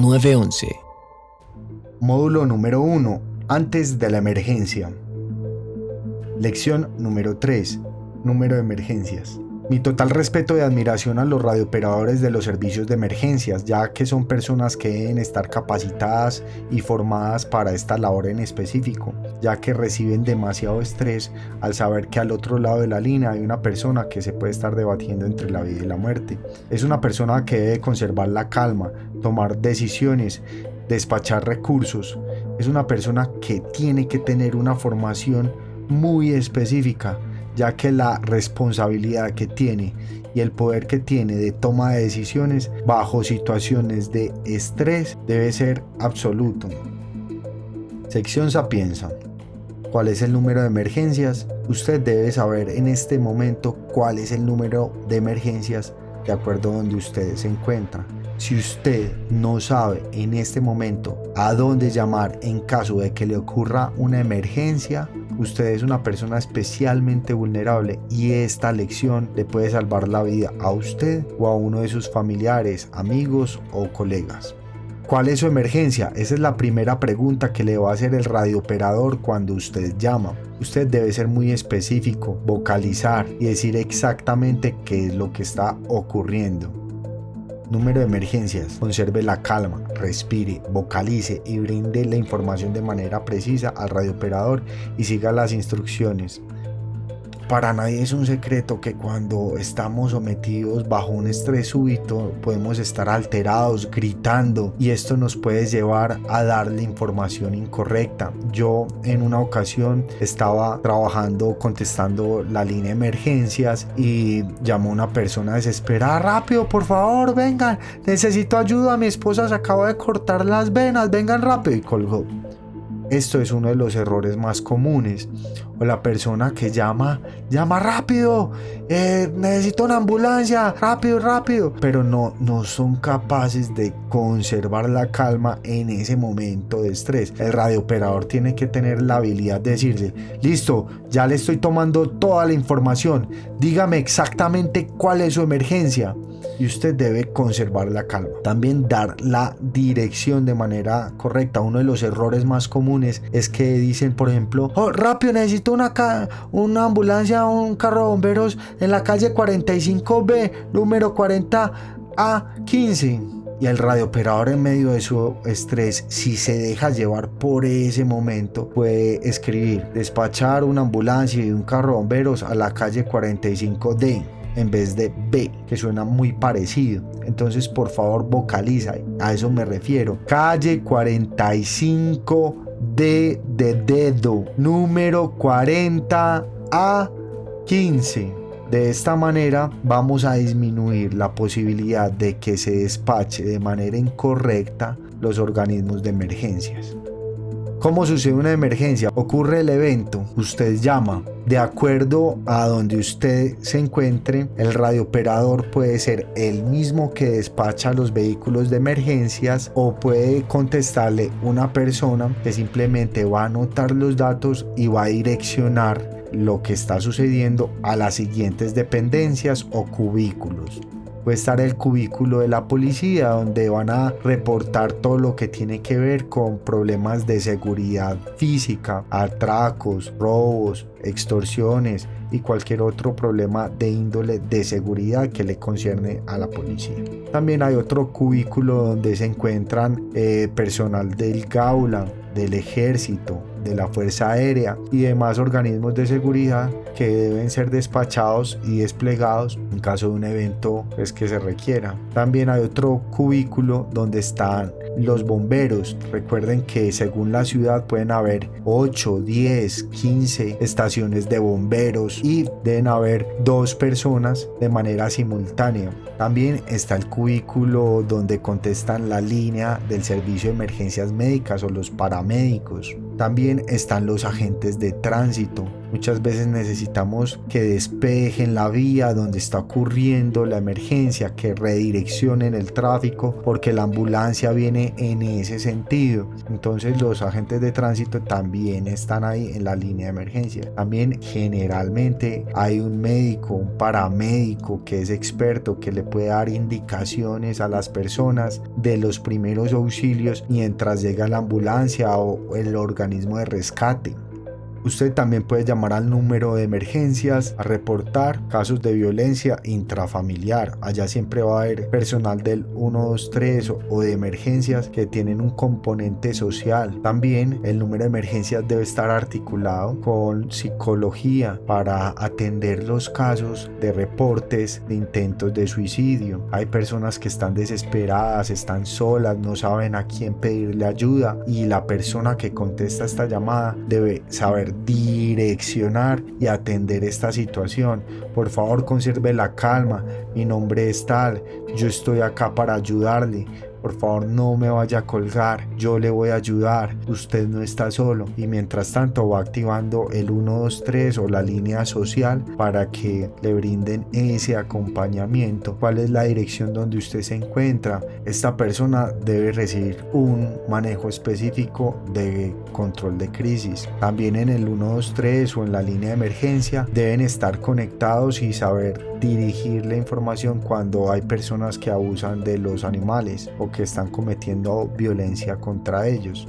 911. Módulo número 1. Antes de la emergencia. Lección número 3. Número de emergencias. Mi total respeto y admiración a los radiooperadores de los servicios de emergencias, ya que son personas que deben estar capacitadas y formadas para esta labor en específico, ya que reciben demasiado estrés al saber que al otro lado de la línea hay una persona que se puede estar debatiendo entre la vida y la muerte. Es una persona que debe conservar la calma, tomar decisiones, despachar recursos. Es una persona que tiene que tener una formación muy específica ya que la responsabilidad que tiene y el poder que tiene de toma de decisiones bajo situaciones de estrés debe ser absoluto. Sección Sapienza. ¿Cuál es el número de emergencias? Usted debe saber en este momento cuál es el número de emergencias de acuerdo a donde usted se encuentra. Si usted no sabe en este momento a dónde llamar en caso de que le ocurra una emergencia, usted es una persona especialmente vulnerable y esta lección le puede salvar la vida a usted o a uno de sus familiares, amigos o colegas. ¿Cuál es su emergencia? Esa es la primera pregunta que le va a hacer el radiooperador cuando usted llama. Usted debe ser muy específico, vocalizar y decir exactamente qué es lo que está ocurriendo. Número de emergencias. Conserve la calma, respire, vocalice y brinde la información de manera precisa al radiooperador y siga las instrucciones. Para nadie es un secreto que cuando estamos sometidos bajo un estrés súbito podemos estar alterados, gritando y esto nos puede llevar a darle información incorrecta. Yo en una ocasión estaba trabajando contestando la línea de emergencias y llamó una persona desesperada, rápido, por favor, vengan, necesito ayuda, mi esposa se acaba de cortar las venas, vengan rápido y colgó. Esto es uno de los errores más comunes. O la persona que llama, llama rápido, eh, necesito una ambulancia, rápido, rápido. Pero no, no son capaces de conservar la calma en ese momento de estrés. El radiooperador tiene que tener la habilidad de decirle, listo, ya le estoy tomando toda la información, dígame exactamente cuál es su emergencia y usted debe conservar la calma. También dar la dirección de manera correcta. Uno de los errores más comunes es que dicen, por ejemplo, oh, rápido, necesito una, una ambulancia un carro de bomberos en la calle 45B, número 40A15 y el radiooperador en medio de su estrés, si se deja llevar por ese momento, puede escribir despachar una ambulancia y un carro de bomberos a la calle 45D en vez de B, que suena muy parecido. Entonces, por favor, vocaliza. A eso me refiero. Calle 45 D de dedo, número 40 a 15. De esta manera vamos a disminuir la posibilidad de que se despache de manera incorrecta los organismos de emergencias. ¿Cómo sucede una emergencia? Ocurre el evento, usted llama. De acuerdo a donde usted se encuentre, el radiooperador puede ser el mismo que despacha los vehículos de emergencias o puede contestarle una persona que simplemente va a anotar los datos y va a direccionar lo que está sucediendo a las siguientes dependencias o cubículos puede estar el cubículo de la policía donde van a reportar todo lo que tiene que ver con problemas de seguridad física, atracos, robos, extorsiones y cualquier otro problema de índole de seguridad que le concierne a la policía. También hay otro cubículo donde se encuentran eh, personal del Gaula, del ejército, de la Fuerza Aérea y demás organismos de seguridad que deben ser despachados y desplegados en caso de un evento pues, que se requiera. También hay otro cubículo donde están los bomberos. Recuerden que según la ciudad pueden haber 8, 10, 15 estaciones de bomberos y deben haber dos personas de manera simultánea. También está el cubículo donde contestan la línea del servicio de emergencias médicas o los paramédicos. También están los agentes de tránsito, Muchas veces necesitamos que despejen la vía donde está ocurriendo la emergencia, que redireccionen el tráfico porque la ambulancia viene en ese sentido. Entonces los agentes de tránsito también están ahí en la línea de emergencia. También generalmente hay un médico, un paramédico que es experto que le puede dar indicaciones a las personas de los primeros auxilios mientras llega la ambulancia o el organismo de rescate. Usted también puede llamar al número de emergencias a reportar casos de violencia intrafamiliar. Allá siempre va a haber personal del 123 o de emergencias que tienen un componente social. También el número de emergencias debe estar articulado con psicología para atender los casos de reportes de intentos de suicidio. Hay personas que están desesperadas, están solas, no saben a quién pedirle ayuda y la persona que contesta esta llamada debe saber direccionar y atender esta situación. Por favor, conserve la calma. Mi nombre es tal. Yo estoy acá para ayudarle. Por favor, no me vaya a colgar, yo le voy a ayudar, usted no está solo. Y mientras tanto va activando el 123 o la línea social para que le brinden ese acompañamiento. ¿Cuál es la dirección donde usted se encuentra? Esta persona debe recibir un manejo específico de control de crisis. También en el 123 o en la línea de emergencia deben estar conectados y saber dirigir la información cuando hay personas que abusan de los animales que están cometiendo violencia contra ellos.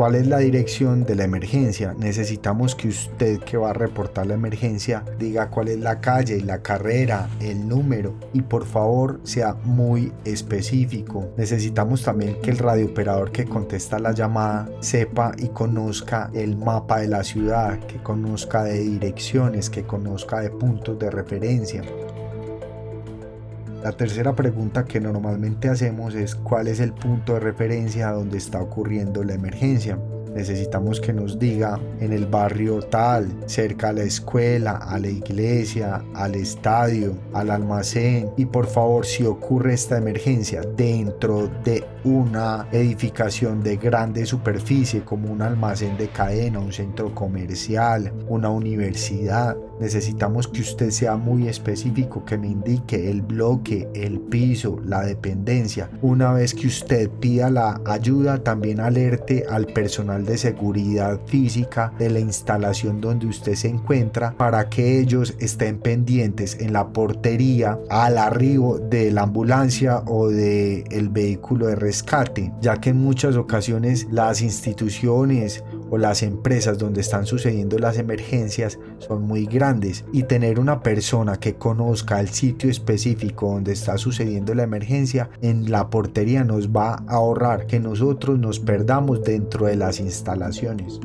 ¿Cuál es la dirección de la emergencia? Necesitamos que usted que va a reportar la emergencia diga cuál es la calle, la carrera, el número y por favor sea muy específico. Necesitamos también que el radiooperador que contesta la llamada sepa y conozca el mapa de la ciudad, que conozca de direcciones, que conozca de puntos de referencia. La tercera pregunta que normalmente hacemos es cuál es el punto de referencia donde está ocurriendo la emergencia. Necesitamos que nos diga en el barrio tal, cerca a la escuela, a la iglesia, al estadio, al almacén. Y por favor, si ocurre esta emergencia dentro de una edificación de grande superficie como un almacén de cadena, un centro comercial, una universidad, necesitamos que usted sea muy específico, que me indique el bloque, el piso, la dependencia. Una vez que usted pida la ayuda, también alerte al personal de seguridad física de la instalación donde usted se encuentra para que ellos estén pendientes en la portería al arribo de la ambulancia o del el vehículo de rescate, ya que en muchas ocasiones las instituciones o las empresas donde están sucediendo las emergencias son muy grandes y tener una persona que conozca el sitio específico donde está sucediendo la emergencia en la portería nos va a ahorrar que nosotros nos perdamos dentro de las instalaciones.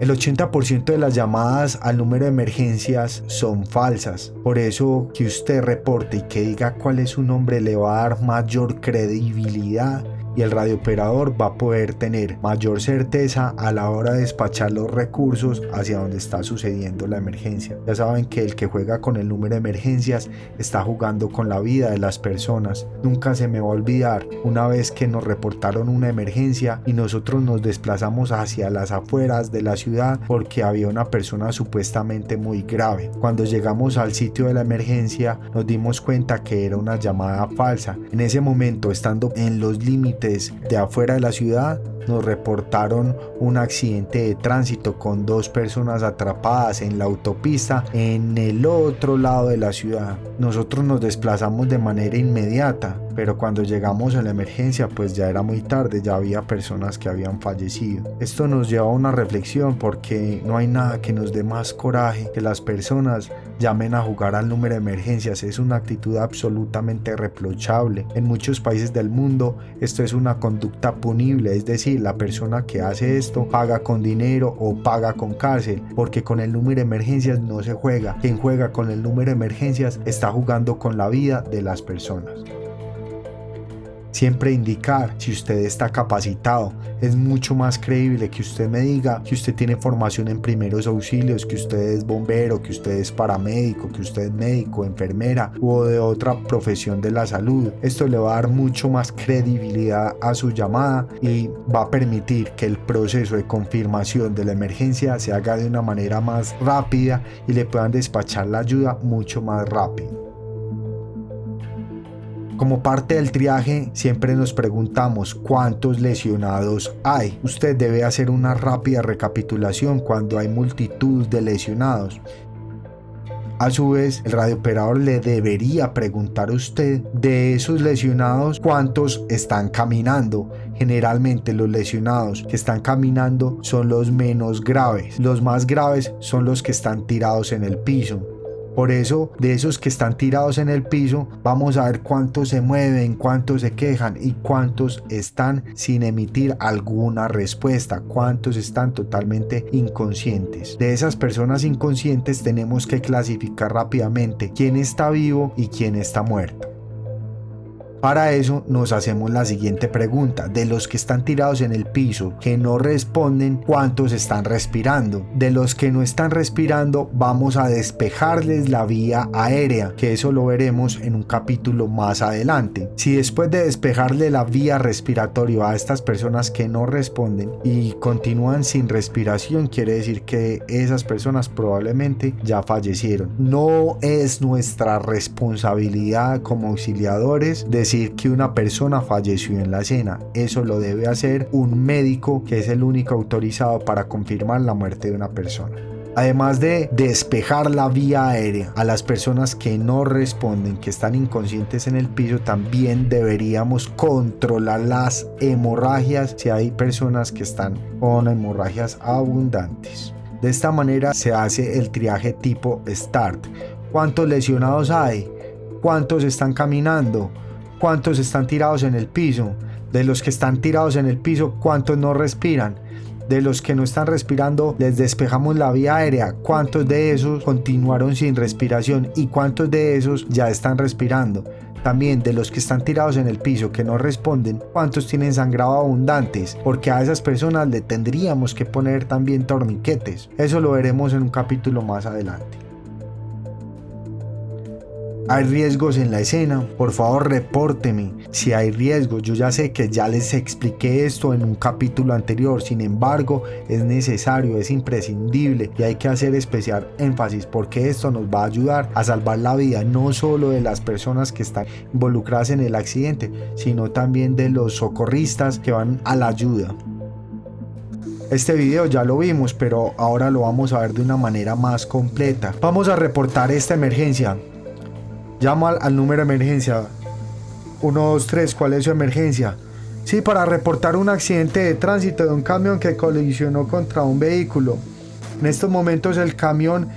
El 80% de las llamadas al número de emergencias son falsas. Por eso que usted reporte y que diga cuál es su nombre le va a dar mayor credibilidad y el radiooperador va a poder tener mayor certeza a la hora de despachar los recursos hacia donde está sucediendo la emergencia. Ya saben que el que juega con el número de emergencias está jugando con la vida de las personas. Nunca se me va a olvidar una vez que nos reportaron una emergencia y nosotros nos desplazamos hacia las afueras de la ciudad porque había una persona supuestamente muy grave. Cuando llegamos al sitio de la emergencia nos dimos cuenta que era una llamada falsa. En ese momento, estando en los límites de afuera de la ciudad nos reportaron un accidente de tránsito con dos personas atrapadas en la autopista en el otro lado de la ciudad. Nosotros nos desplazamos de manera inmediata, pero cuando llegamos a la emergencia pues ya era muy tarde, ya había personas que habían fallecido. Esto nos lleva a una reflexión porque no hay nada que nos dé más coraje que las personas llamen a jugar al número de emergencias. Es una actitud absolutamente reprochable. En muchos países del mundo esto es una conducta punible, es decir, la persona que hace esto paga con dinero o paga con cárcel, porque con el número de emergencias no se juega. Quien juega con el número de emergencias está jugando con la vida de las personas. Siempre indicar si usted está capacitado. Es mucho más creíble que usted me diga que usted tiene formación en primeros auxilios, que usted es bombero, que usted es paramédico, que usted es médico, enfermera o de otra profesión de la salud. Esto le va a dar mucho más credibilidad a su llamada y va a permitir que el proceso de confirmación de la emergencia se haga de una manera más rápida y le puedan despachar la ayuda mucho más rápido. Como parte del triaje siempre nos preguntamos cuántos lesionados hay. Usted debe hacer una rápida recapitulación cuando hay multitud de lesionados. A su vez, el radiooperador le debería preguntar a usted de esos lesionados cuántos están caminando. Generalmente los lesionados que están caminando son los menos graves. Los más graves son los que están tirados en el piso. Por eso, de esos que están tirados en el piso, vamos a ver cuántos se mueven, cuántos se quejan y cuántos están sin emitir alguna respuesta, cuántos están totalmente inconscientes. De esas personas inconscientes tenemos que clasificar rápidamente quién está vivo y quién está muerto. Para eso nos hacemos la siguiente pregunta. De los que están tirados en el piso, que no responden, ¿cuántos están respirando? De los que no están respirando, vamos a despejarles la vía aérea, que eso lo veremos en un capítulo más adelante. Si después de despejarle la vía respiratoria a estas personas que no responden y continúan sin respiración, quiere decir que esas personas probablemente ya fallecieron. No es nuestra responsabilidad como auxiliadores de decir que una persona falleció en la escena. Eso lo debe hacer un médico que es el único autorizado para confirmar la muerte de una persona. Además de despejar la vía aérea a las personas que no responden, que están inconscientes en el piso, también deberíamos controlar las hemorragias si hay personas que están con hemorragias abundantes. De esta manera se hace el triaje tipo START. ¿Cuántos lesionados hay? ¿Cuántos están caminando? Cuántos están tirados en el piso. De los que están tirados en el piso, cuántos no respiran. De los que no están respirando, les despejamos la vía aérea. ¿Cuántos de esos continuaron sin respiración? ¿Y cuántos de esos ya están respirando? También de los que están tirados en el piso que no responden, cuántos tienen sangrado abundantes, porque a esas personas le tendríamos que poner también torniquetes. Eso lo veremos en un capítulo más adelante. Hay riesgos en la escena, por favor repórteme si hay riesgos. Yo ya sé que ya les expliqué esto en un capítulo anterior, sin embargo es necesario, es imprescindible y hay que hacer especial énfasis porque esto nos va a ayudar a salvar la vida no solo de las personas que están involucradas en el accidente, sino también de los socorristas que van a la ayuda. Este video ya lo vimos, pero ahora lo vamos a ver de una manera más completa. Vamos a reportar esta emergencia. Llama al, número de emergencia. 123, ¿cuál es su emergencia? Sí, para reportar un accidente de tránsito de un camión que colisionó contra un vehículo. En estos momentos el camión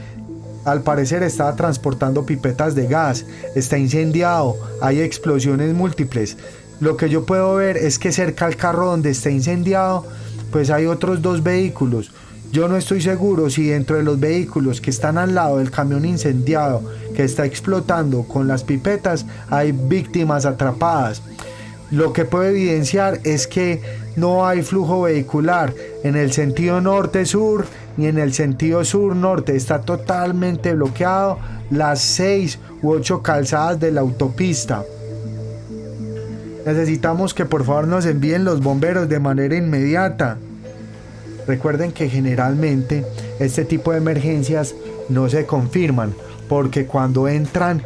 al parecer estaba transportando pipetas de gas, está incendiado, hay explosiones múltiples. Lo que yo puedo ver es que cerca al carro donde está incendiado, pues hay otros dos vehículos. Yo no estoy seguro si dentro de los vehículos que están al lado del camión incendiado que está explotando con las pipetas hay víctimas atrapadas. Lo que puedo evidenciar es que no hay flujo vehicular en el sentido norte-sur ni en el sentido sur-norte. Está totalmente bloqueado las seis u ocho calzadas de la autopista. Necesitamos que por favor nos envíen los bomberos de manera inmediata. Recuerden que generalmente este tipo de emergencias no se confirman porque cuando entran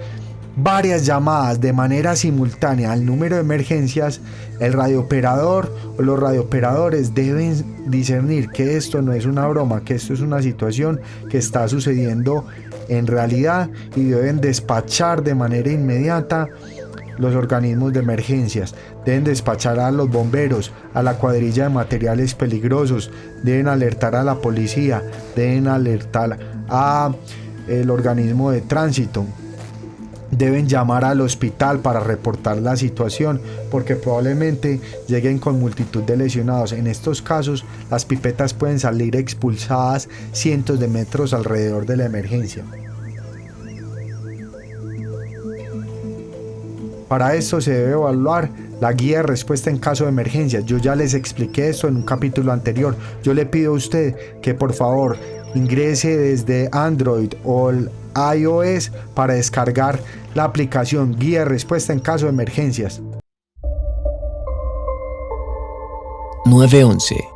varias llamadas de manera simultánea al número de emergencias, el radiooperador o los radiooperadores deben discernir que esto no es una broma, que esto es una situación que está sucediendo en realidad y deben despachar de manera inmediata los organismos de emergencias, deben despachar a los bomberos, a la cuadrilla de materiales peligrosos, deben alertar a la policía, deben alertar a el organismo de tránsito. Deben llamar al hospital para reportar la situación porque probablemente lleguen con multitud de lesionados. En estos casos las pipetas pueden salir expulsadas cientos de metros alrededor de la emergencia. Para esto se debe evaluar la guía de respuesta en caso de emergencia. Yo ya les expliqué esto en un capítulo anterior. Yo le pido a usted que por favor ingrese desde Android o iOS para descargar la aplicación guía de respuesta en caso de emergencias. 911